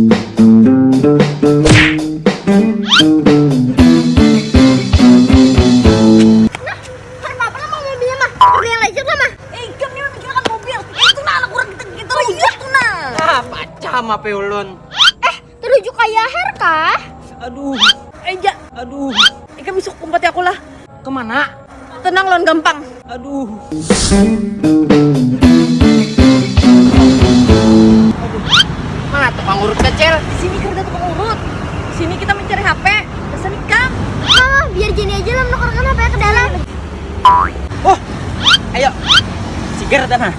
Kan lah mah. Eh, kan nah gitu gitu nah. Ah. Eh, terujuk kayak Her kah? Aduh. Eh, ja. Aduh. Eh, kan bisa kumpati aku lah. Ke mana? Tenang lon gampang. Aduh. Mana tukang urut kecil? Di sini kan ada tukang urut. Di sini kita mencari HP. Pesan ikan. Ah, biar Jenny aja lah menukarkan apa ke dalam. Oh, ayo. Sigar tanah.